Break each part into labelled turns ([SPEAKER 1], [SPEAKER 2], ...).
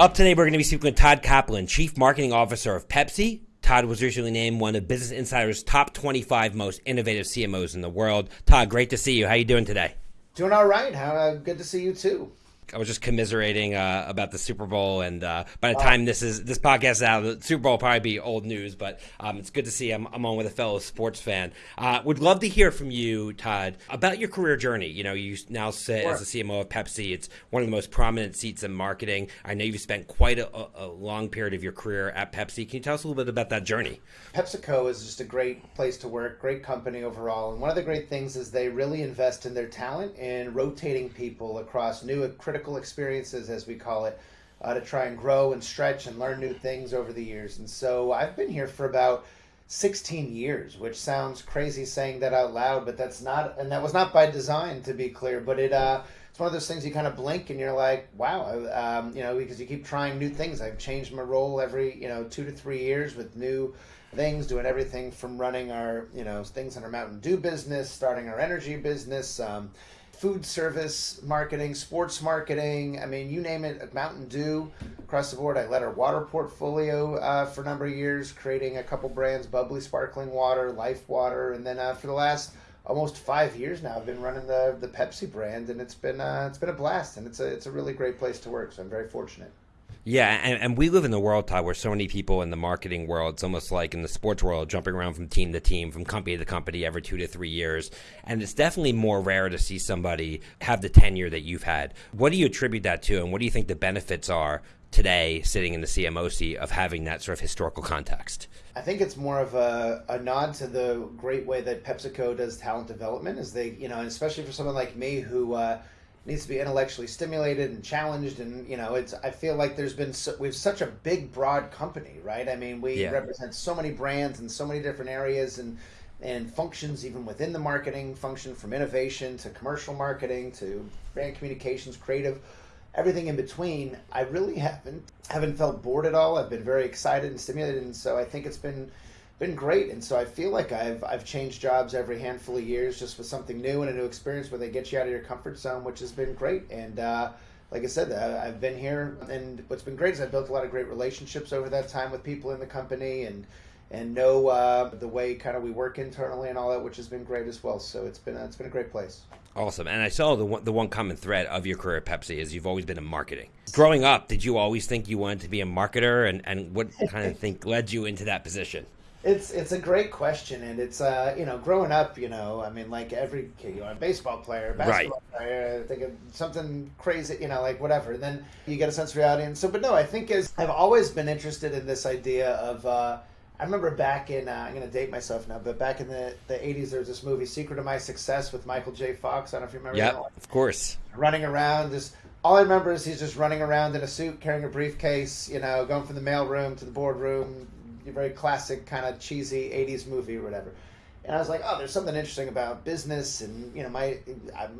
[SPEAKER 1] Up today, we're going to be speaking with Todd Kaplan, Chief Marketing Officer of Pepsi. Todd was recently named one of Business Insider's top 25 most innovative CMOs in the world. Todd, great to see you. How are you doing today?
[SPEAKER 2] Doing all right. How uh, good to see you too.
[SPEAKER 1] I was just commiserating uh, about the Super Bowl, and uh, by the time this is this podcast is out, the Super Bowl will probably be old news. But um, it's good to see I'm, I'm, on with a fellow sports fan. Uh, would love to hear from you, Todd, about your career journey. You know, you now sit sure. as a CMO of Pepsi. It's one of the most prominent seats in marketing. I know you've spent quite a, a long period of your career at Pepsi. Can you tell us a little bit about that journey?
[SPEAKER 2] PepsiCo is just a great place to work, great company overall, and one of the great things is they really invest in their talent and rotating people across new critical experiences as we call it, uh, to try and grow and stretch and learn new things over the years. And so I've been here for about 16 years, which sounds crazy saying that out loud, but that's not, and that was not by design to be clear, but it, uh, it's one of those things you kind of blink and you're like, wow, um, you know, because you keep trying new things. I've changed my role every, you know, two to three years with new things, doing everything from running our, you know, things in our Mountain Dew business, starting our energy business, um, food service marketing, sports marketing. I mean, you name it, Mountain Dew across the board. I led our water portfolio uh, for a number of years, creating a couple brands, bubly sparkling water, life water, and then uh, for the last almost five years now, I've been running the the Pepsi brand, and it's been uh, it's been a blast, and it's a it's a really great place to work. So I'm very fortunate.
[SPEAKER 1] Yeah, and, and we live in the world, Todd, where so many people in the marketing world, it's almost like in the sports world, jumping around from team to team, from company to company every two to three years. And it's definitely more rare to see somebody have the tenure that you've had. What do you attribute that to, and what do you think the benefits are today, sitting in the CMO seat, of having that sort of historical context?
[SPEAKER 2] I think it's more of a, a nod to the great way that PepsiCo does talent development, is they, you know, and especially for someone like me who, uh, needs to be intellectually stimulated and challenged and you know it's i feel like there's been so, we've such a big broad company right? I mean we yeah. represent so many brands in so many different areas and and functions even within the marketing function from innovation to commercial marketing to brand communications creative everything in between. I really haven't haven't felt bored at all. I've been very excited and stimulated and so i think it's been been great. And so I feel like I've I've changed jobs every handful of years just with something new and a new experience where they get you out of your comfort zone, which has been great. And uh, like I said, I've been here, and what's been great is I've built a lot of great relationships over that time with people in the company and and know uh, the way kind of we work internally and all that, which has been great as well. So it's been a, it's been a great place.
[SPEAKER 1] Awesome. And I saw the one, the one common thread of your career at Pepsi is you've always been in marketing. Growing up, did you always think you wanted to be a marketer, and and what kind of think led you into that position?
[SPEAKER 2] It's it's a great question, and it's uh you know growing up, you know, I mean, like every kid, you know, a baseball player, basketball right. player, think of something crazy, you know, like whatever. And then you get a sense of reality, and so, but no, I think as I've always been interested in this idea of. uh I remember back in, uh, I'm going to date myself now, but back in the, the 80s, there was this movie, Secret of My Success, with Michael J. Fox. I don't know if you remember
[SPEAKER 1] Yeah, of course.
[SPEAKER 2] Running around, just all I remember is he's just running around in a suit, carrying a briefcase, you know, going from the mail room to the boardroom, very classic kind of cheesy 80s movie or whatever. And I was like, oh, there's something interesting about business. And, you know, my,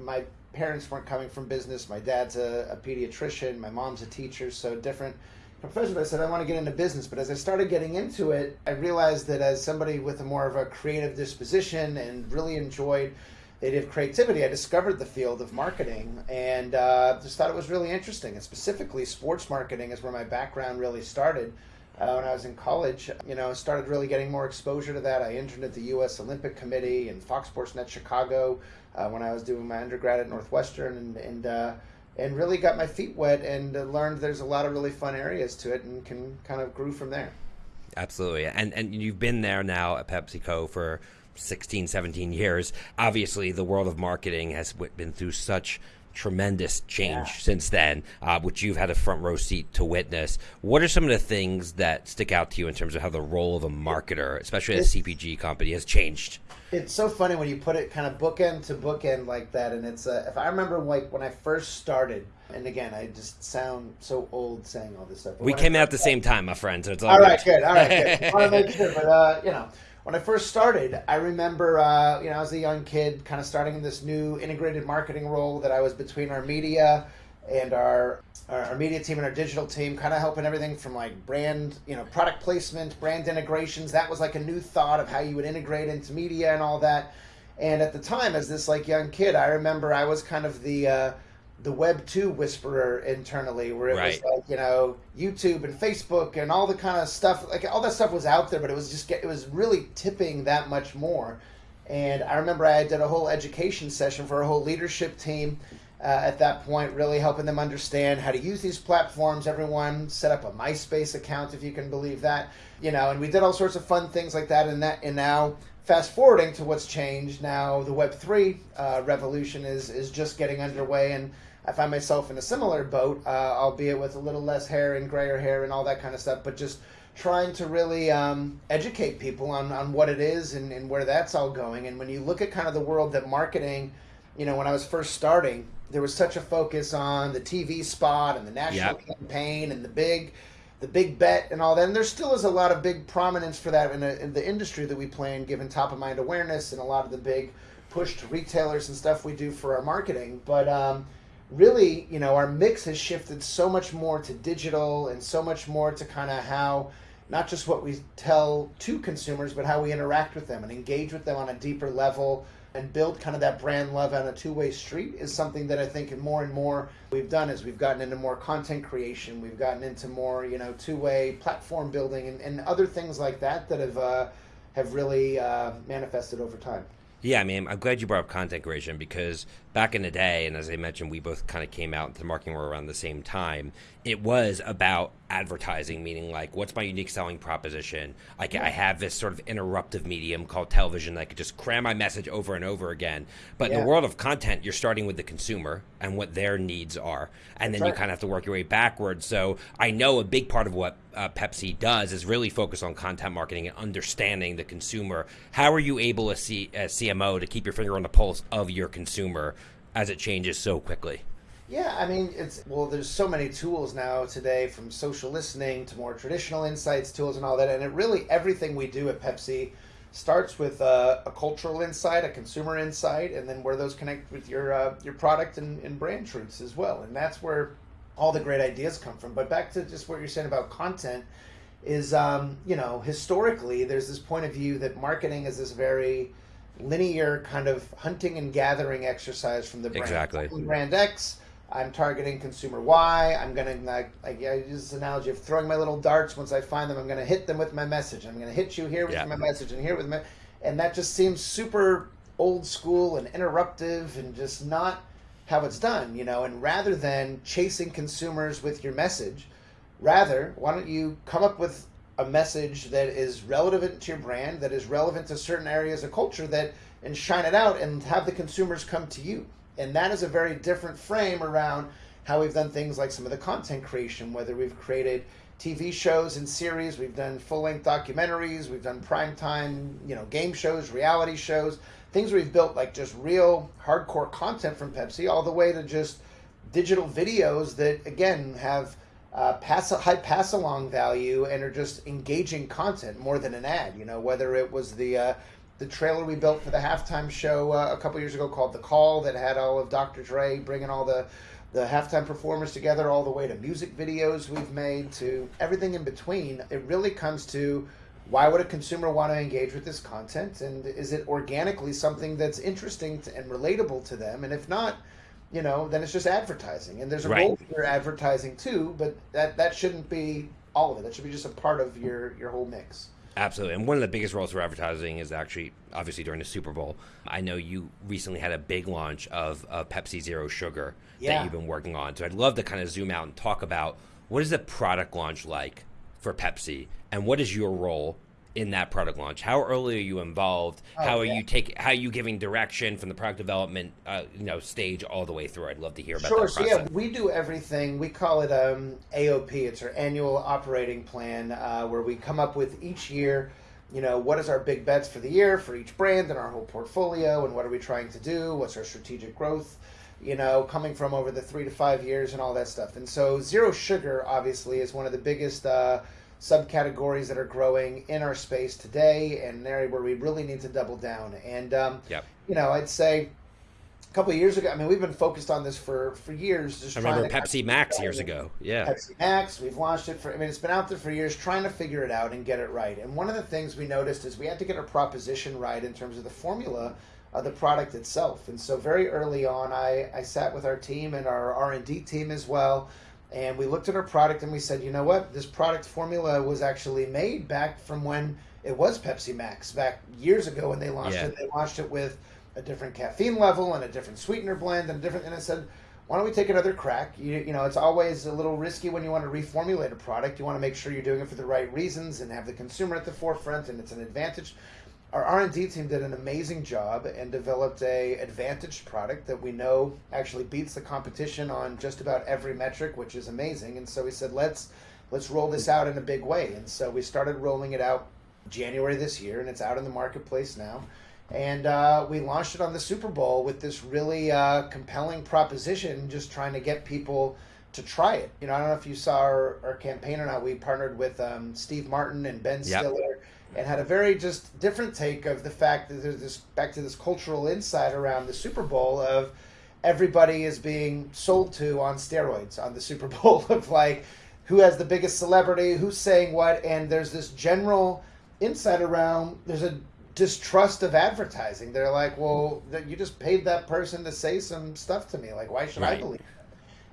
[SPEAKER 2] my parents weren't coming from business. My dad's a, a pediatrician. My mom's a teacher. So different professions. I said, I want to get into business. But as I started getting into it, I realized that as somebody with a more of a creative disposition and really enjoyed the idea of creativity, I discovered the field of marketing and uh, just thought it was really interesting. And specifically, sports marketing is where my background really started uh, when I was in college, you know, started really getting more exposure to that. I interned at the U.S. Olympic Committee and Fox Sports Net Chicago uh, when I was doing my undergrad at Northwestern, and and uh, and really got my feet wet and uh, learned there's a lot of really fun areas to it, and can kind of grew from there.
[SPEAKER 1] Absolutely, and and you've been there now at PepsiCo for 16, 17 years. Obviously, the world of marketing has been through such tremendous change yeah. since then, uh, which you've had a front row seat to witness. What are some of the things that stick out to you in terms of how the role of a marketer, especially at a CPG company, has changed?
[SPEAKER 2] It's so funny when you put it kind of bookend to bookend like that, and it's uh, if I remember like when I first started. And again, I just sound so old saying all this stuff.
[SPEAKER 1] we came out at the same time, my friend. So it's all,
[SPEAKER 2] all right, good. All right, good. I want to make sure, but uh, you know, when I first started, I remember, uh, you know, I was a young kid, kind of starting in this new integrated marketing role that I was between our media and our our, media team and our digital team, kind of helping everything from like brand, you know, product placement, brand integrations. That was like a new thought of how you would integrate into media and all that. And at the time, as this like young kid, I remember I was kind of the uh, the Web two whisperer internally, where it
[SPEAKER 1] Right.
[SPEAKER 2] was like you know YouTube and Facebook and all the kind of stuff. Like all that stuff was out there, but it was just it was really tipping that much more. And I remember I did a whole education session for a whole leadership team uh, at that point, really helping them understand how to use these platforms. Everyone set up a MySpace account, if you can believe that, you know. And we did all sorts of fun things like that. And that, and now fast forwarding to what's changed now, the Web three uh, revolution is is just getting underway, and I find myself in a similar boat, uh, albeit with a little less hair and grayer hair and all that kind of stuff, but just trying to really um, educate people on, on what it is and, and where that's all going. And when you look at kind of the world that marketing, you know, when I was first starting, there was such a focus on the TV spot and the national
[SPEAKER 1] Yep.
[SPEAKER 2] campaign and the big, the big bet and all that. And there still is a lot of big prominence for that in, the in the industry that we play in, given top of mind awareness and a lot of the big push to retailers and stuff we do for our marketing. But um, really, you know, our mix has shifted so much more to digital and so much more to kind of how not just what we tell to consumers, but how we interact with them and engage with them on a deeper level and build kind of that brand love on a two-way street is something that I think more and more we've done as we've gotten into more content creation, we've gotten into more, you know, two-way platform building and, and other things like that that have uh, have really uh, manifested over time.
[SPEAKER 1] Yeah, I mean, I'm glad you brought up content creation because back in the day, and as I mentioned, we both kind of came out into the marketing world around the same time. It was about advertising, meaning like, what's my unique selling proposition? Like, I have this sort of interruptive medium called television that I could just cram my message over and over again. But in the world of content, you're starting with the consumer and what their needs are, and then you kind of have to work your way backwards. So I know a big part of what uh, Pepsi does is really focus on content marketing and understanding the consumer. How are you able as, C- as CMO to keep your finger on the pulse of your consumer as it changes so quickly?
[SPEAKER 2] Yeah, I mean, it's well, there's so many tools now today from social listening to more traditional insights tools and all that. And it really, everything we do at Pepsi starts with uh, a cultural insight, a consumer insight, and then where those connect with your uh, your product and, and brand truths as well. And that's where all the great ideas come from. But back to just what you're saying about content is, um, you know, historically, there's this point of view that marketing is this very linear kind of hunting and gathering exercise from the brand.
[SPEAKER 1] Exactly.
[SPEAKER 2] Brand X, I'm targeting consumer Y. I'm gonna like, like I use this analogy of throwing my little darts. Once I find them, I'm gonna hit them with my message. I'm gonna hit you here with
[SPEAKER 1] Yeah.
[SPEAKER 2] my message and here with my, and that just seems super old school and interruptive and just not how it's done, you know. And rather than chasing consumers with your message, rather why don't you come up with a message that is relevant to your brand, that is relevant to certain areas of culture, that and shine it out and have the consumers come to you. And that is a very different frame around how we've done things like some of the content creation, whether we've created TV shows and series, we've done full-length documentaries, we've done primetime, you know, game shows, reality shows, things we've built like just real hardcore content from Pepsi, all the way to just digital videos that again have uh, pass high pass along value and are just engaging content more than an ad. You know, whether it was the uh, the trailer we built for the halftime show uh, a couple years ago called The Call that had all of Dr. Dre bringing all the the halftime performers together, all the way to music videos we've made to everything in between. It really comes to why would a consumer want to engage with this content, and is it organically something that's interesting to, and relatable to them? And if not, you know, then it's just advertising. And there's a
[SPEAKER 1] Right.
[SPEAKER 2] role for advertising too, but that that shouldn't be all of it. That should be just a part of your your whole mix.
[SPEAKER 1] Absolutely. And one of the biggest roles for advertising is actually obviously during the Super Bowl. I know you recently had a big launch of, of Pepsi Zero Sugar
[SPEAKER 2] Yeah.
[SPEAKER 1] that you've been working on. So I'd love to kind of zoom out and talk about what is the product launch like for Pepsi and what is your role in that product launch? How early are you involved?
[SPEAKER 2] Oh,
[SPEAKER 1] how are
[SPEAKER 2] yeah.
[SPEAKER 1] you take how are you giving direction from the product development uh, you know stage all the way through? I'd love to hear about
[SPEAKER 2] Sure.
[SPEAKER 1] that
[SPEAKER 2] So
[SPEAKER 1] process.
[SPEAKER 2] yeah, we do everything. We call it um, AOP. It's our annual operating plan, uh, where we come up with each year. You know, what is our big bets for the year for each brand and our whole portfolio, and what are we trying to do? What's our strategic growth? You know, coming from over the three to five years and all that stuff. And so, zero sugar obviously is one of the biggest uh, subcategories that are growing in our space today, and an area where we really need to double down. And um,
[SPEAKER 1] Yep.
[SPEAKER 2] you know, I'd say a couple of years ago. I mean, we've been focused on this for for years. Just
[SPEAKER 1] I remember Pepsi Max years ago. Yeah.
[SPEAKER 2] Pepsi Max. We've launched it for. I mean, it's been out there for years, trying to figure it out and get it right. And one of the things we noticed is we had to get our proposition right in terms of the formula uh, the product itself. And so very early on, I, I sat with our team and our R&D team as well, and we looked at our product and we said, you know what, this product formula was actually made back from when it was Pepsi Max, back years ago when they launched yeah. it. They launched it with a different caffeine level and a different sweetener blend and a different, and I said, why don't we take another crack? You, you know, it's always a little risky when you want to reformulate a product. You want to make sure you're doing it for the right reasons and have the consumer at the forefront, and it's an advantage our r&d team did an amazing job and developed a advantaged product that we know actually beats the competition on just about every metric which is amazing. And so we said let's let's roll this out in a big way. And so we started rolling it out january this year and it's out in the marketplace now. And uh, we launched it on the super bowl with this really uh, compelling proposition just trying to get people to try it. You know i don't know if you saw our, our campaign or not. We partnered with um, steve martin and ben yep. stiller and had a very just different take of the fact that there's this back to this cultural insight around the Super Bowl of everybody is being sold to on steroids on the Super Bowl of like who has the biggest celebrity, who's saying what, and there's this general insight around there's a distrust of advertising. They're like, well, you just paid that person to say some stuff to me. Like, why should right. I believe? Them?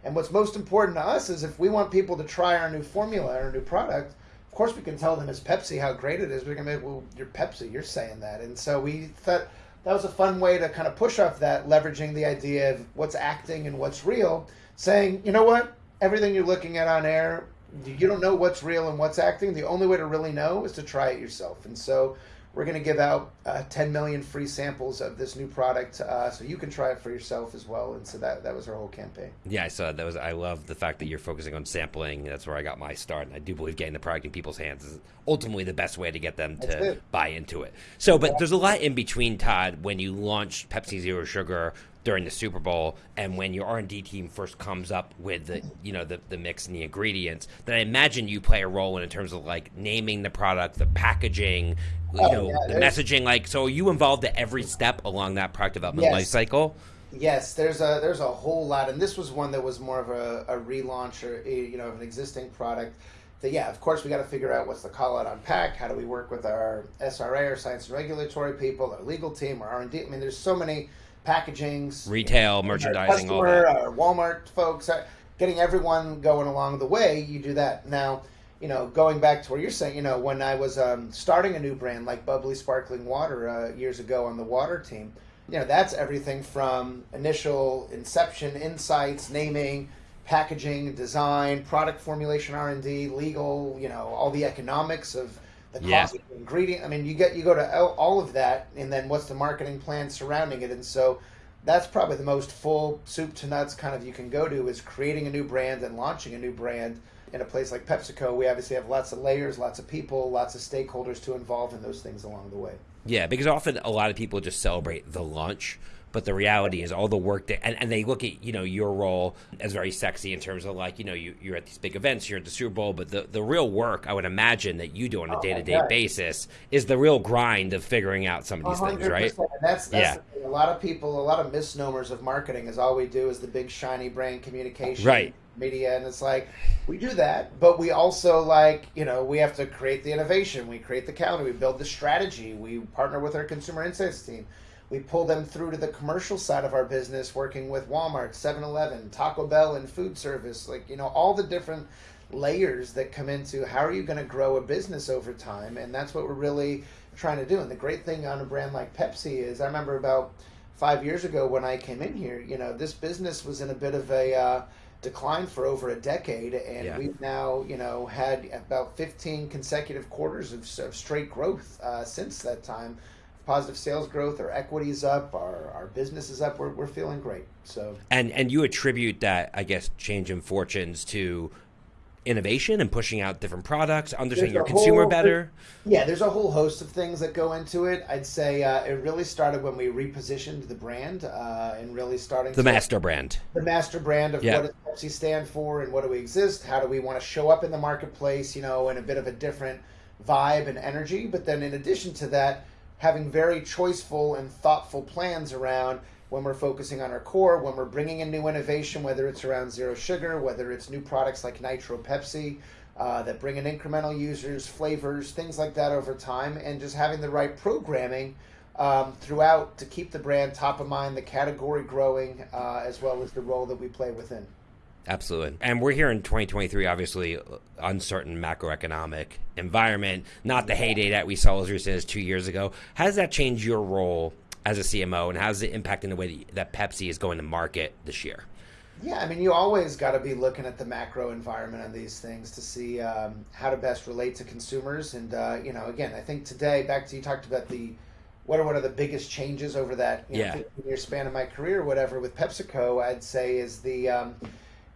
[SPEAKER 2] And what's most important to us is if we want people to try our new formula, our new product, course we can tell them as Pepsi how great it is. We're gonna be, well, you're Pepsi, you're saying that, and so we thought that was a fun way to kind of push off that, leveraging the idea of what's acting and what's real, saying, you know what, everything you're looking at on air, you don't know what's real and what's acting. The only way to really know is to try it yourself, and so we're going to give out uh, 10 million free samples of this new product, uh, so you can try it for yourself as well. And so that that was our whole campaign.
[SPEAKER 1] Yeah, I saw that was. I love the fact that you're focusing on sampling. That's where I got my start, and I do believe getting the product in people's hands is ultimately the best way to get them to buy into it. So, but there's a lot in between, Todd. When you launched Pepsi Zero Sugar, during the Super Bowl and when your R&D team first comes up with the you know the, the mix and the ingredients then I imagine you play a role in, in terms of like naming the product the packaging you oh, know yeah, the messaging like so are you involved at every step along that product development yes. life cycle
[SPEAKER 2] Yes, there's a there's a whole lot, and this was one that was more of a, a relaunch or a, you know of an existing product. That yeah, of course we got to figure out what's the call out on pack. How do we work with our SRA, our science and regulatory people, our legal team, our R and D? I mean, there's so many packagings,
[SPEAKER 1] retail, merchandising, all that.
[SPEAKER 2] Our Walmart folks, getting everyone going along the way. You do that now. You know, going back to where you're saying, you know, when I was um, starting a new brand like bubly Sparkling Water uh, years ago on the water team, you know, that's everything from initial inception, insights, naming, packaging, design, product formulation, R and D, legal. You know, all the economics of the cost of the ingredient. I mean, you get you go to all of that, and then what's the marketing plan surrounding it? And so that's probably the most full soup to nuts kind of you can go to is creating a new brand and launching a new brand in a place like PepsiCo. We obviously have lots of layers, lots of people, lots of stakeholders to involve in those things along the way.
[SPEAKER 1] Yeah, because often a lot of people just celebrate the launch but the reality is all the work that and, and they look at you know your role as very sexy in terms of like you know you, you're at these big events you're at the super bowl but the, the real work i would imagine that you do on a oh day-to-day basis is the real grind of figuring out some of these 100%. things right
[SPEAKER 2] that's, that's yeah. a lot of people a lot of misnomers of marketing is all we do is the big shiny brand communication
[SPEAKER 1] right
[SPEAKER 2] media and it's like we do that but we also like you know we have to create the innovation we create the calendar we build the strategy we partner with our consumer insights team we pull them through to the commercial side of our business, working with Walmart, 7 Eleven, Taco Bell, and food service. Like, you know, all the different layers that come into how are you going to grow a business over time. And that's what we're really trying to do. And the great thing on a brand like Pepsi is I remember about five years ago when I came in here, you know, this business was in a bit of a. Uh, decline for over a decade, and yeah. we've now, you know, had about 15 consecutive quarters of, of straight growth uh, since that time positive sales growth, our equity's up, our, our business is up. We're, we're feeling great. So
[SPEAKER 1] and and you attribute that, I guess, change in fortunes to innovation and pushing out different products, understanding your consumer whole, better.
[SPEAKER 2] Yeah, there's a whole host of things that go into it. I'd say uh, it really started when we repositioned the brand uh, and really starting
[SPEAKER 1] the master brand.
[SPEAKER 2] The master brand of what does Pepsi stand for and what do we exist? How do we want to show up in the marketplace? You know, in a bit of a different vibe and energy. But then in addition to that having very choiceful and thoughtful plans around when we're focusing on our core, when we're bringing in new innovation, whether it's around zero sugar, whether it's new products like Nitro Pepsi uh, that bring in incremental users, flavors, things like that over time, and just having the right programming um, throughout to keep the brand top of mind, the category growing, uh, as well as the role that we play within.
[SPEAKER 1] Absolutely. And we're here in 2023, obviously, uncertain macroeconomic environment, not the heyday that we saw as recent as two years ago. How does that change your role as a CMO, and how is it impacting the way that Pepsi is going to market this year?
[SPEAKER 2] Yeah, I mean, you always got to be looking at the macro environment on these things to see um, how to best relate to consumers. And uh, you know, again, I think today, back to you talked about the what are one of the biggest changes over that you know,
[SPEAKER 1] yeah.
[SPEAKER 2] 15 year span of my career, or whatever, with PepsiCo, I'd say is the um,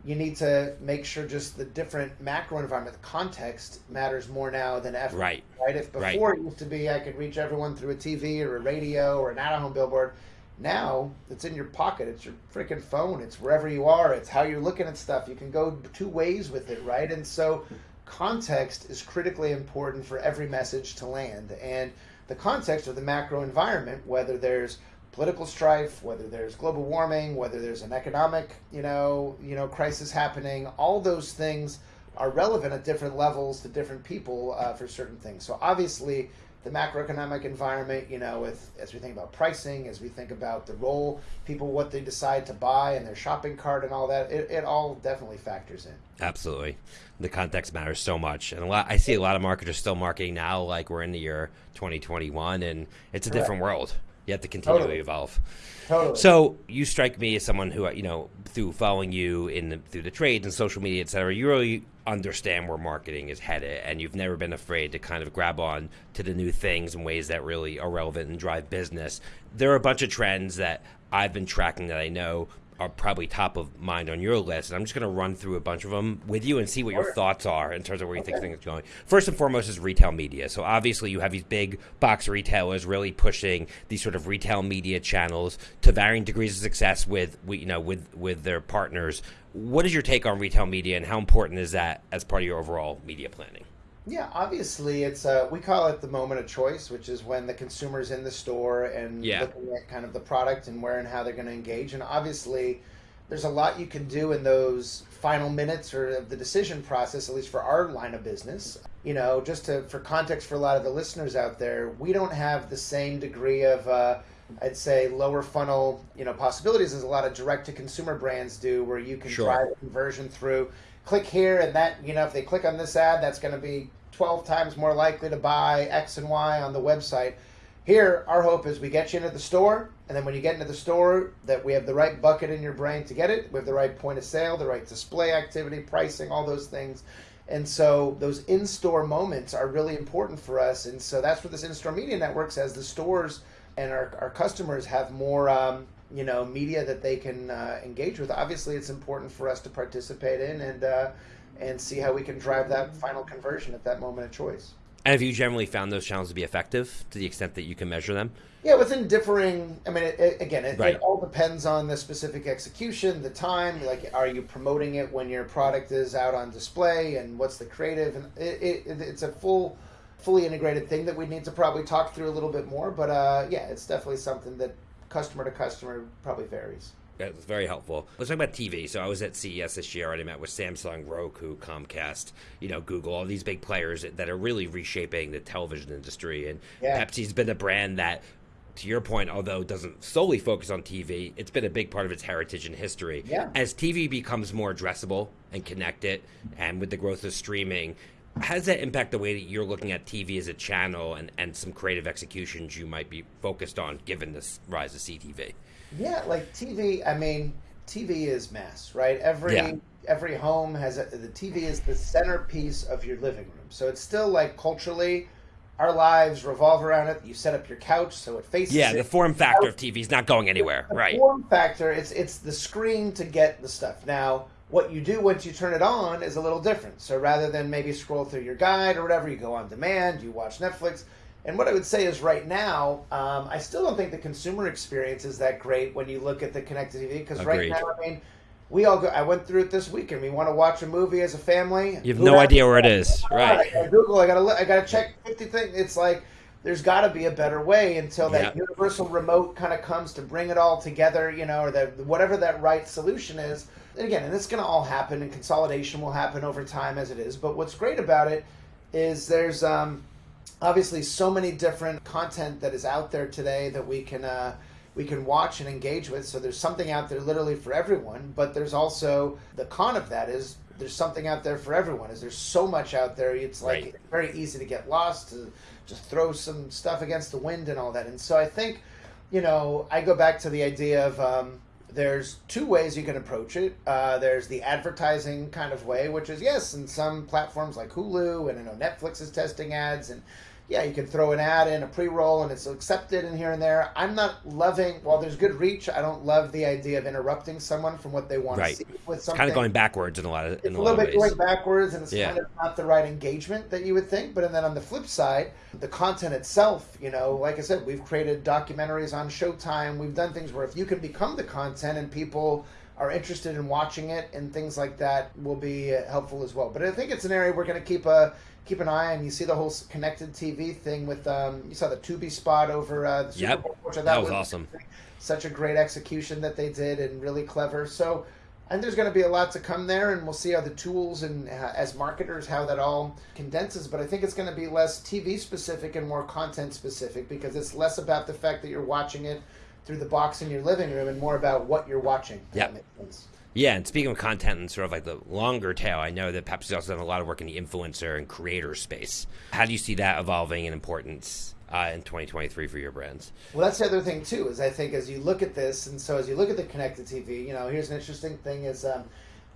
[SPEAKER 2] you need to make sure just the different macro environment, the context matters more now than ever.
[SPEAKER 1] Right.
[SPEAKER 2] Right. If before
[SPEAKER 1] right.
[SPEAKER 2] it used to be I could reach everyone through a TV or a radio or an out of home billboard, now it's in your pocket. It's your freaking phone. It's wherever you are. It's how you're looking at stuff. You can go two ways with it, right? And so context is critically important for every message to land. And the context of the macro environment, whether there's political strife, whether there's global warming, whether there's an economic, you know, you know, crisis happening, all those things are relevant at different levels to different people uh, for certain things. So obviously, the macroeconomic environment, you know, with as we think about pricing, as we think about the role people what they decide to buy and their shopping cart and all that, it, it all definitely factors in.
[SPEAKER 1] Absolutely, the context matters so much, and a lot. I see a lot of marketers still marketing now like we're in the year 2021, and it's a Correct. different world. You have to continually totally. evolve.
[SPEAKER 2] Totally.
[SPEAKER 1] So you strike me as someone who, uh, you know, through following you in the, through the trades and social media, et cetera, you really understand where marketing is headed, and you've never been afraid to kind of grab on to the new things in ways that really are relevant and drive business. There are a bunch of trends that I've been tracking that I know are probably top of mind on your list. And I'm just going to run through a bunch of them with you and see what your thoughts are in terms of where you okay. think things are going. First and foremost is retail media. So obviously you have these big box retailers really pushing these sort of retail media channels to varying degrees of success with you know with with their partners. What is your take on retail media and how important is that as part of your overall media planning?
[SPEAKER 2] Yeah, obviously, it's uh, we call it the moment of choice, which is when the consumer's in the store and
[SPEAKER 1] yeah.
[SPEAKER 2] looking at kind of the product and where and how they're going to engage. And obviously, there's a lot you can do in those final minutes or of the decision process, at least for our line of business. You know, just to for context for a lot of the listeners out there, we don't have the same degree of. Uh, I'd say lower funnel, you know, possibilities as a lot of direct to consumer brands do, where you can
[SPEAKER 1] sure.
[SPEAKER 2] drive conversion through. Click here and that you know if they click on this ad that's going to be 12 times more likely to buy x and y on the website. Here our hope is we get you into the store and then when you get into the store that we have the right bucket in your brain to get it. We have the right point of sale the right display activity pricing all those things. And so those in-store moments are really important for us. And so that's what this in-store media network says the stores and our, our customers have more um, you know media that they can uh, engage with. Obviously, it's important for us to participate in and uh, and see how we can drive that final conversion at that moment of choice.
[SPEAKER 1] And have you generally found those channels to be effective to the extent that you can measure them?
[SPEAKER 2] Yeah, within differing. I mean, it, it, again, it,
[SPEAKER 1] right.
[SPEAKER 2] it, all depends on the specific execution, the time. Like, are you promoting it when your product is out on display, and what's the creative? And it's a full, fully integrated thing that we need to probably talk through a little bit more. But uh, yeah, it's definitely something that customer to customer probably varies.
[SPEAKER 1] That's very helpful. Let's talk about TV. So I was at CES this year. I already met with Samsung, Roku, Comcast, you know, Google, all these big players that are really reshaping the television industry. And yeah. Pepsi's been a brand that, to your point, although doesn't solely focus on TV, it's been a big part of its heritage and history.
[SPEAKER 2] Yeah.
[SPEAKER 1] As TV becomes more addressable and connected, and with the growth of streaming, how does that impact the way that you're looking at TV as a channel and, and some creative executions you might be focused on given this rise of CTV?
[SPEAKER 2] Yeah, like TV, I mean, TV is mass, right? Every yeah. every home has a, the TV is the centerpiece of your living room. So it's still like culturally our lives revolve around it. You set up your couch so it faces
[SPEAKER 1] Yeah,
[SPEAKER 2] it.
[SPEAKER 1] the form factor of TV is not going anywhere,
[SPEAKER 2] the
[SPEAKER 1] right?
[SPEAKER 2] Form factor, it's it's the screen to get the stuff. Now, what you do once you turn it on is a little different. So rather than maybe scroll through your guide or whatever, you go on demand, you watch Netflix. And what I would say is right now, um, I still don't think the consumer experience is that great when you look at the connected TV. Because right now, I mean, we all go. I went through it this weekend. We want to watch a movie as a family.
[SPEAKER 1] You have no idea where it is, right?
[SPEAKER 2] I Google. I gotta. I gotta check fifty things. It's like there's got to be a better way until that universal remote kind of comes to bring it all together. You know, or that whatever that right solution is and again, and it's going to all happen, and consolidation will happen over time as it is. But what's great about it is there's um, obviously so many different content that is out there today that we can uh, we can watch and engage with. So there's something out there literally for everyone. But there's also the con of that is there's something out there for everyone. Is there's so much out there. It's like
[SPEAKER 1] Right.
[SPEAKER 2] very easy to get lost to just throw some stuff against the wind and all that. And so I think, you know, I go back to the idea of um, there's two ways you can approach it. Uh, there's the advertising kind of way, which is yes, in some platforms like Hulu and I know Netflix is testing ads and yeah, you can throw an ad in a pre-roll and it's accepted in here and there. I'm not loving while there's good reach. I don't love the idea of interrupting someone from what they want
[SPEAKER 1] Right.
[SPEAKER 2] to see with something.
[SPEAKER 1] Kind of going backwards in a lot of in
[SPEAKER 2] It's
[SPEAKER 1] a
[SPEAKER 2] little bit
[SPEAKER 1] ways.
[SPEAKER 2] going backwards, and it's
[SPEAKER 1] Yeah.
[SPEAKER 2] kind of not the right engagement that you would think. But and then on the flip side, the content itself, you know, like I said, we've created documentaries on Showtime. We've done things where if you can become the content and people are interested in watching it and things like that will be helpful as well. But I think it's an area we're going to keep a keep an eye on. You see the whole connected TV thing with um, you saw the Tubi spot over uh, the Super
[SPEAKER 1] Yep.
[SPEAKER 2] Bowl, which I
[SPEAKER 1] That
[SPEAKER 2] thought
[SPEAKER 1] was awesome.
[SPEAKER 2] such a great execution that they did and really clever. So, and there's going to be a lot to come there, and we'll see how the tools and uh, as marketers how that all condenses. But I think it's going to be less TV specific and more content specific because it's less about the fact that you're watching it through the box in your living room and more about what you're watching.
[SPEAKER 1] Yeah.
[SPEAKER 2] that makes sense.
[SPEAKER 1] Yeah, and speaking of content and sort of like the longer tail, I know that Pepsi's also done a lot of work in the influencer and creator space. How do you see that evolving in importance uh, in 2023 for your brands?
[SPEAKER 2] Well, that's the other thing too. Is I think as you look at this, and so as you look at the connected TV, you know, here's an interesting thing: is um,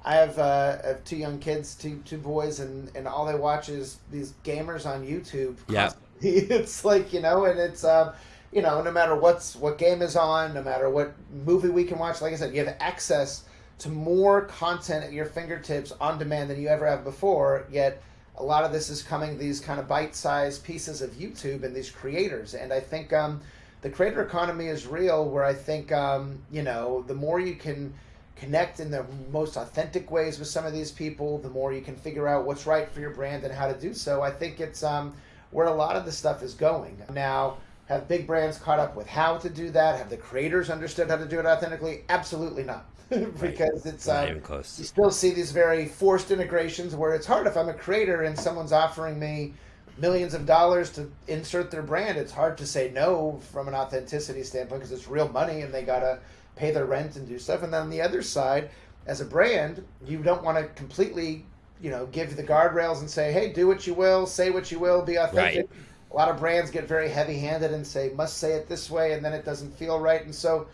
[SPEAKER 2] I have uh, I have two young kids, two two boys, and and all they watch is these gamers on YouTube.
[SPEAKER 1] Yeah.
[SPEAKER 2] it's like you know, and it's um, you know, no matter what's what game is on, no matter what movie we can watch. Like I said, you have access to more content at your fingertips on demand than you ever have before. Yet a lot of this is coming these kind of bite-sized pieces of YouTube and these creators, and I think um, the creator economy is real. Where I think um, you know the more you can connect in the most authentic ways with some of these people, the more you can figure out what's right for your brand and how to do so. I think it's um, where a lot of the stuff is going now. Have big brands caught up with how to do that? Have the creators understood how to do it authentically? Absolutely not, because it's
[SPEAKER 1] Not
[SPEAKER 2] um,
[SPEAKER 1] even close.
[SPEAKER 2] you still see these very forced integrations where it's hard if I'm a creator and someone's offering me millions of dollars to insert their brand. It's hard to say no from an authenticity standpoint because it's real money and they gotta pay their rent and do stuff. And then on the other side, as a brand, you don't want to completely, you know, give the guardrails and say, "Hey, do what you will, say what you will, be authentic." A lot of brands get very heavy-handed and say, "Must say it this way," and then it doesn't feel right. And so,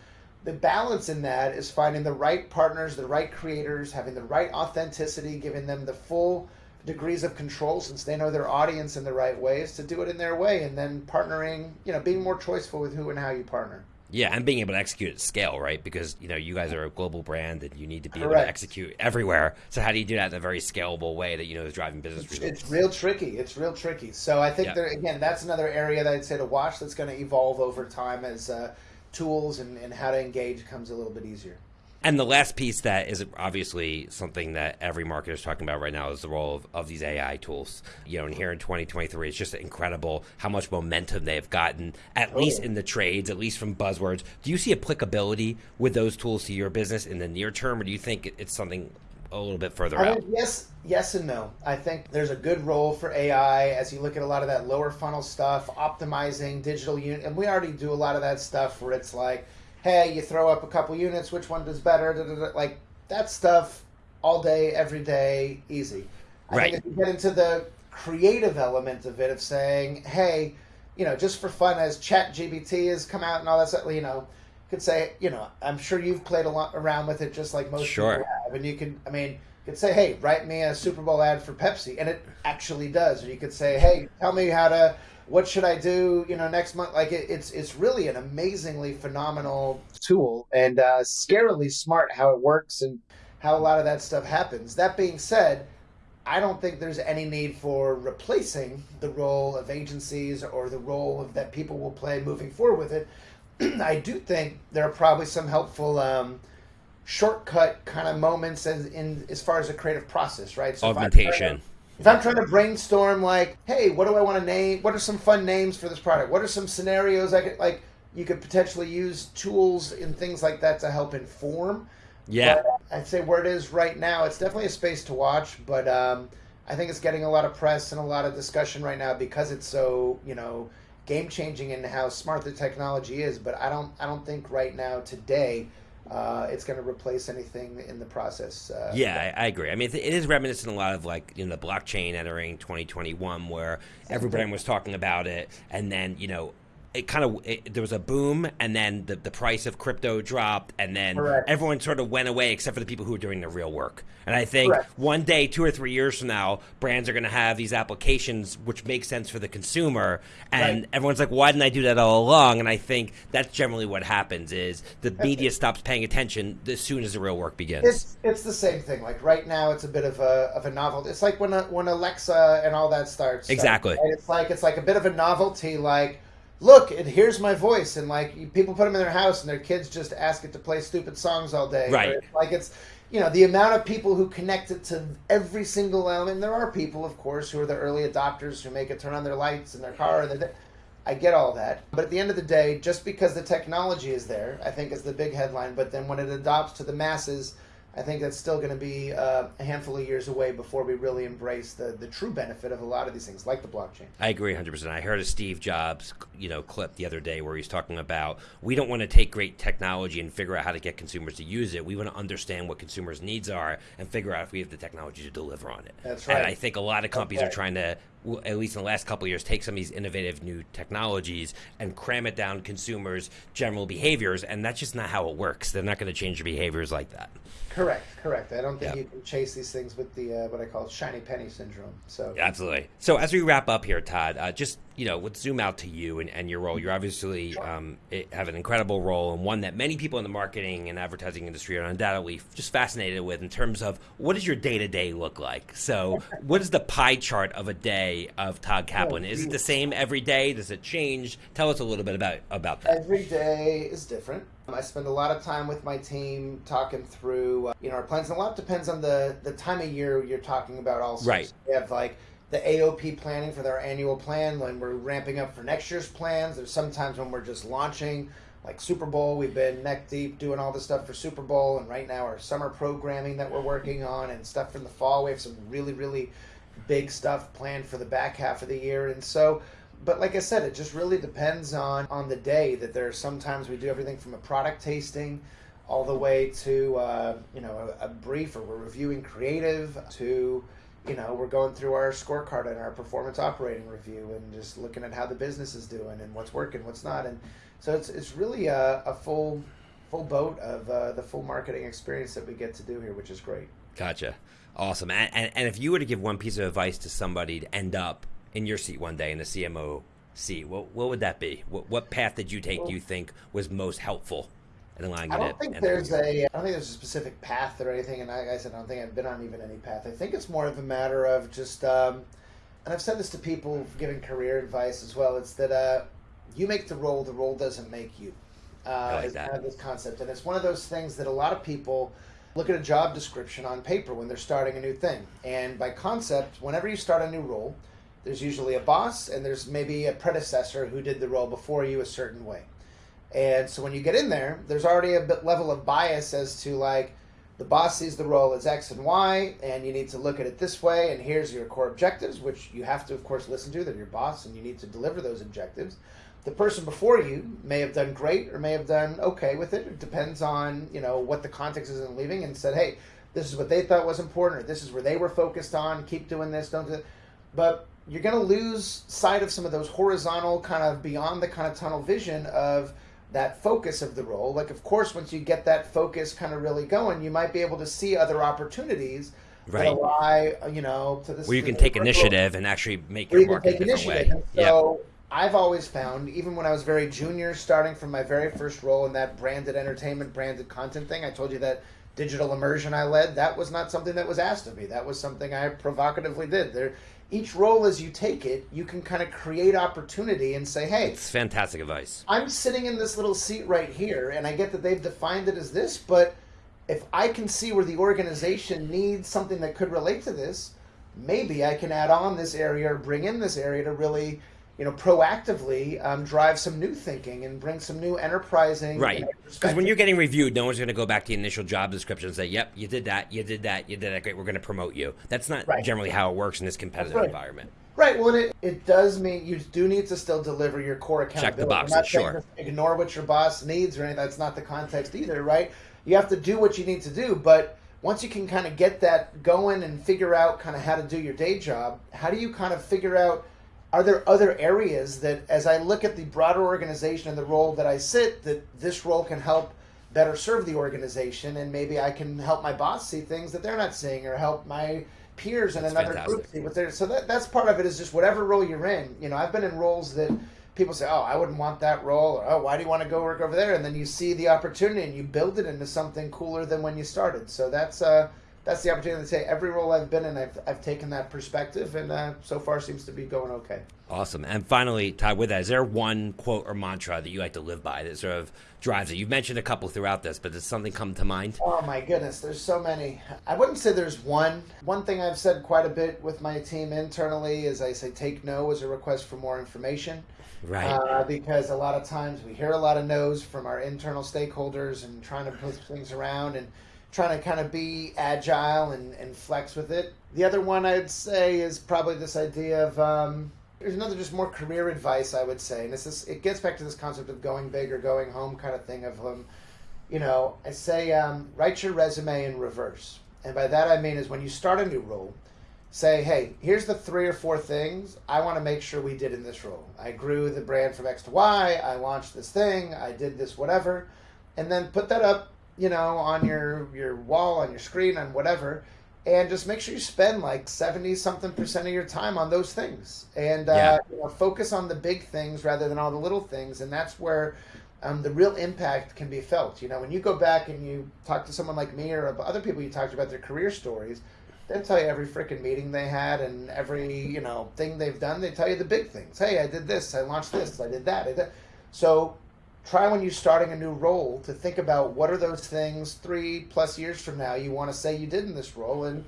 [SPEAKER 2] the balance in that is finding the right partners, the right creators, having the right authenticity, giving them the full degrees of control since they know their audience in the right ways to do it in their way, and then partnering, you know, being more choiceful with who and how you partner.
[SPEAKER 1] Yeah, and being able to execute at scale, right? Because you know you guys are a global brand, and you need to be able to execute everywhere. So how do you do that in a very scalable way that you know is driving business
[SPEAKER 2] It's,
[SPEAKER 1] results?
[SPEAKER 2] it's real tricky. It's real tricky. So I think
[SPEAKER 1] Yeah.
[SPEAKER 2] there again, that's another area that I'd say to watch. That's going to evolve over time as uh, tools and, and how to engage comes a little bit easier.
[SPEAKER 1] And the last piece that is obviously something that every marketer is talking about right now is the role of, of these AI tools. You know, and here in 2023, it's just incredible how much momentum they've gotten, at least in the trades, at least from buzzwords. Do you see applicability with those tools to your business in the near term, or do you think it's something a little bit further
[SPEAKER 2] I
[SPEAKER 1] out?
[SPEAKER 2] mean, yes, yes and no. I think there's a good role for AI as you look at a lot of that lower funnel stuff, optimizing digital unit, and we already do a lot of that stuff where it's like, hey, you throw up a couple units, which one does better? Da, da, da. Like that stuff, all day, every day, easy. I
[SPEAKER 1] Right.
[SPEAKER 2] think if you get into the creative element of it, of saying, hey, you know, just for fun, as ChatGPT has come out and all that stuff, you know, could say, you know, I'm sure you've played a lot around with it, just like most
[SPEAKER 1] Sure.
[SPEAKER 2] people have, and you can, I mean, you could say, hey, write me a Super Bowl ad for Pepsi, and it actually does. Or you could say, hey, tell me how to, what should I do, you know, next month? Like it, it's it's really an amazingly phenomenal tool and uh, scarily smart how it works and how a lot of that stuff happens. That being said, I don't think there's any need for replacing the role of agencies or the role of that people will play moving forward with it. I do think there are probably some helpful um, shortcut kind of moments as in as far as the creative process, right? So
[SPEAKER 1] Augmentation.
[SPEAKER 2] If I'm trying to brainstorm, like, hey, what do I want to name? What are some fun names for this product? What are some scenarios I could like? You could potentially use tools and things like that to help inform.
[SPEAKER 1] Yeah.
[SPEAKER 2] But I'd say where it is right now, it's definitely a space to watch. But um, I think it's getting a lot of press and a lot of discussion right now because it's so you know game changing in how smart the technology is. But I don't I don't think right now today. Uh, it's going to replace anything in the process. Uh,
[SPEAKER 1] yeah, I, I, agree. I mean, it is reminiscent a lot of like you know the blockchain entering 2021, where everybody was talking about it, and then you know it kind of it, there was a boom and then the, the price of crypto dropped and then Correct. everyone sort of went away except for the people who were doing the real work and i think Correct. one day two or three years from now brands are going to have these applications which make sense for the consumer and right. everyone's like why didn't i do that all along and i think that's generally what happens is the media stops paying attention as soon as the real work begins
[SPEAKER 2] it's, it's the same thing like right now it's a bit of a, of a novelty it's like when, uh, when alexa and all that starts
[SPEAKER 1] exactly
[SPEAKER 2] right? it's like it's like a bit of a novelty like look, it hears my voice, and like people put them in their house, and their kids just ask it to play stupid songs all day.
[SPEAKER 1] Right.
[SPEAKER 2] Like it's, you know, the amount of people who connect it to every single element. There are people, of course, who are the early adopters who make it turn on their lights in their car. And I get all that, but at the end of the day, just because the technology is there, I think is the big headline. But then when it adopts to the masses I think that's still going to be uh, a handful of years away before we really embrace the, the true benefit of a lot of these things, like the blockchain.
[SPEAKER 1] I agree 100%. I heard a Steve Jobs, you know, clip the other day where he's talking about we don't want to take great technology and figure out how to get consumers to use it. We want to understand what consumers' needs are and figure out if we have the technology to deliver on it.
[SPEAKER 2] That's right.
[SPEAKER 1] And I think a lot of companies okay. are trying to at least in the last couple years, take some of these innovative new technologies and cram it down consumers' general behaviors, and that's just not how it works. They're not going to change your behaviors like that.
[SPEAKER 2] Correct, correct. I don't think you can chase these things with the uh, what I call shiny penny syndrome. So
[SPEAKER 1] absolutely. So as we wrap up here, Todd, uh, just you know, let's zoom out to you and, and your role. You're obviously um, have an incredible role and one that many people in the marketing and advertising industry are undoubtedly just fascinated with in terms of what does your day to day look like. So, what is the pie chart of a day of Todd Kaplan? Is it the same every day? Does it change? Tell us a little bit about about that.
[SPEAKER 2] Every day is different. I spend a lot of time with my team talking through, uh, you know, our plans. And a lot depends on the the time of year you're talking about. Also,
[SPEAKER 1] right? So
[SPEAKER 2] we have like the AOP planning for their annual plan when we're ramping up for next year's plans. There's sometimes when we're just launching, like Super Bowl. We've been neck deep doing all the stuff for Super Bowl, and right now our summer programming that we're working on and stuff from the fall. We have some really really big stuff planned for the back half of the year, and so but like I said, it just really depends on on the day. That there are sometimes we do everything from a product tasting, all the way to uh, you know a, a, brief or we're reviewing creative to you know we're going through our scorecard and our performance operating review and just looking at how the business is doing and what's working, what's not, and so it's it's really a, a full full boat of uh, the full marketing experience that we get to do here, which is great.
[SPEAKER 1] Gotcha. Awesome. And, and, and if you were to give one piece of advice to somebody to end up in your seat one day in the CMO seat, what what would that be? What what path did you take? Well, do you think was most helpful allowing
[SPEAKER 2] I
[SPEAKER 1] you
[SPEAKER 2] don't think there's a I don't think there's a specific path or anything. And I, I said I don't think I've been on even any path. I think it's more of a matter of just. Um, and I've said this to people giving career advice as well. It's that uh, you make the role, the role doesn't make you. Uh,
[SPEAKER 1] I like that.
[SPEAKER 2] Kind of this concept, and it's one of those things that a lot of people look at a job description on paper when they're starting a new thing. And by concept, whenever you start a new role, there's usually a boss and there's maybe a predecessor who did the role before you a certain way. And so when you get in there, there's already a bit level of bias as to like the boss sees the role as X and Y, and you need to look at it this way. And here's your core objectives, which you have to, of course, listen to. They're your boss, and you need to deliver those objectives. The person before you may have done great or may have done okay with it. It depends on you know what the context is in leaving, and said, hey, this is what they thought was important, or this is where they were focused on. Keep doing this, don't do it. But you're going to lose sight of some of those horizontal kind of beyond the kind of tunnel vision of that focus of the role. Like, of course, once you get that focus kind of really going, you might be able to see other opportunities right. that lie, you know, to this.
[SPEAKER 1] Where you can take initiative role. and actually make your market a different way.
[SPEAKER 2] And so yep. I've always found, even when I was very junior, starting from my very first role in that branded entertainment, branded content thing, I told you that digital immersion I led, that was not something that was asked of me. That was something I provocatively did. There, each role as you take it, you can kind of create opportunity and say, hey,
[SPEAKER 1] it's fantastic advice.
[SPEAKER 2] I'm sitting in this little seat right here, and I get that they've defined it as this, but if I can see where the organization needs something that could relate to this, maybe I can add on this area or bring in this area to really you know, proactively um, drive some new thinking and bring some new enterprising.
[SPEAKER 1] Right. Because when you're getting reviewed, no one's going to go back to the initial job description and say, "Yep, you did that, you did that, you did that. Great, we're going to promote you." That's not
[SPEAKER 2] Right.
[SPEAKER 1] generally how it works in this competitive
[SPEAKER 2] right.
[SPEAKER 1] environment.
[SPEAKER 2] Right. Well, it, it does mean you do need to still deliver your core accountability.
[SPEAKER 1] boxes,
[SPEAKER 2] I'm not
[SPEAKER 1] sure.
[SPEAKER 2] Ignore what your boss needs or anything. That's not the context either, right? You have to do what you need to do, but once you can kind of get that going and figure out kind of how to do your day job, how do you kind of figure out are there other areas that as I look at the broader organization and the role that I sit that this role can help better serve the organization and maybe I can help my boss see things that they're not seeing or help my peers in
[SPEAKER 1] That's
[SPEAKER 2] another
[SPEAKER 1] fantastic.
[SPEAKER 2] group see what they're so that that's part of it is just whatever role you're in. You know, I've been in roles that people say, "Oh, I wouldn't want that role," or "Oh, why do you want to go work over there?" And then you see the opportunity and you build it into something cooler than when you started. So that's uh that's the opportunity to say every role I've been in, I've, I've taken that perspective, and uh, so far seems to be going okay.
[SPEAKER 1] Awesome. And finally, Todd, with that, is there one quote or mantra that you like to live by that sort of drives it? You've mentioned a couple throughout this, but does something come to mind?
[SPEAKER 2] Oh my goodness, there's so many. I wouldn't say there's one. One thing I've said quite a bit with my team internally is I say take no as a request for more information.
[SPEAKER 1] Right.
[SPEAKER 2] Uh, because a lot of times we hear a lot of no's from our internal stakeholders and trying to push things around and trying to kind of be agile and, and flex with it. The other one I'd say is probably this idea of um, there's another just more career advice I would say, and this is it gets back to this concept of going big or going home kind of thing of um, you know I say um, write your resume in reverse, and by that I mean is when you start a new role, say, hey, here's the three or four things I want to make sure we did in this role. I grew the brand from X to Y. I launched this thing. I did this whatever, and then put that up, you know, on your your wall, on your screen, on whatever, and just make sure you spend like seventy something percent of your time on those things, and uh, you know, focus on the big things rather than all the little things, and that's where. Um, the real impact can be felt. You know, when you go back and you talk to someone like me or other people you talked about their career stories, They'll tell you every freaking meeting they had and every you know thing they've done. They tell you the big things. Hey, I did this. I launched this. I did that. I did. So try when you're starting a new role to think about what are those things three plus years from now you want to say you did in this role and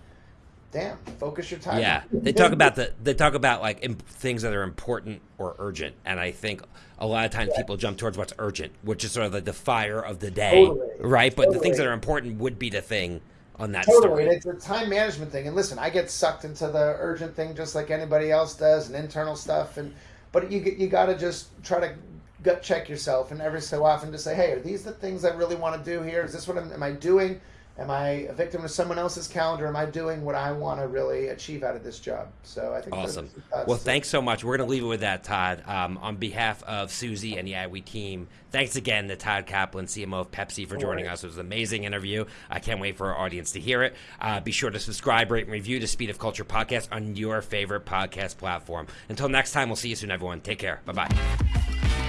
[SPEAKER 2] damn focus your time.
[SPEAKER 1] Yeah, they talk about the they talk about like imp- things that are important or urgent, and I think a lot of times people jump towards what's urgent, which is sort of like the fire of the day,
[SPEAKER 2] Totally.
[SPEAKER 1] right? But the things that are important would be the thing on that
[SPEAKER 2] Totally,
[SPEAKER 1] story.
[SPEAKER 2] and it's a time management thing. And listen, I get sucked into the urgent thing just like anybody else does, and internal stuff. And but you you got to just try to gut check yourself, and every so often to say, hey, are these the things I really want to do here? Is this what I'm, am I doing? Am I a victim of someone else's calendar? Am I doing what I want to really achieve out of this job? So I think
[SPEAKER 1] Awesome. Well, thanks so much. We're going to leave it with that, Todd. Um, on behalf of Suzy and the IWE team, thanks again to Todd Kaplan, CMO of Pepsi, for joining us. It was an amazing interview. I can't wait for our audience to hear it. Uh, be sure to subscribe, rate, and review the Speed of Culture podcast on your favorite podcast platform. Until next time, we'll see you soon, everyone. Take care. Bye bye.